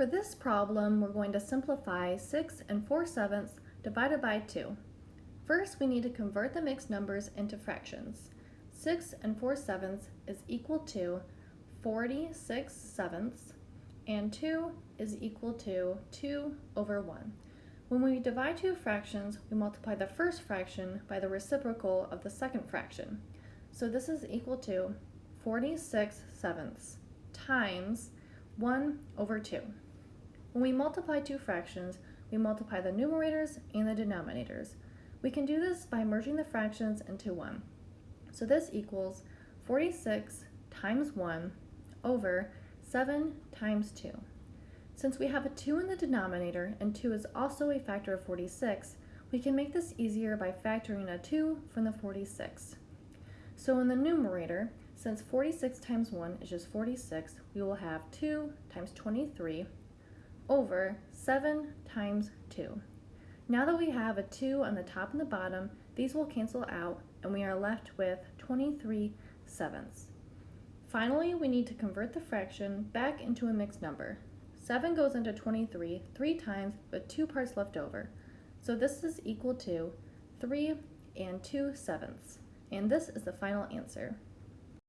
For this problem, we're going to simplify 6 and 4 sevenths divided by 2. First, we need to convert the mixed numbers into fractions. 6 and 4 sevenths is equal to 46 sevenths, and 2 is equal to 2 over 1. When we divide two fractions, we multiply the first fraction by the reciprocal of the second fraction. So this is equal to 46 sevenths times 1 over 2. When we multiply two fractions, we multiply the numerators and the denominators. We can do this by merging the fractions into 1. So this equals 46 times 1 over 7 times 2. Since we have a 2 in the denominator and 2 is also a factor of 46, we can make this easier by factoring a 2 from the 46. So in the numerator, since 46 times 1 is just 46, we will have 2 times 23 over 7 times 2. Now that we have a 2 on the top and the bottom, these will cancel out and we are left with 23 sevenths. Finally, we need to convert the fraction back into a mixed number. 7 goes into 23 three times with two parts left over. So this is equal to 3 and 2 sevenths. And this is the final answer.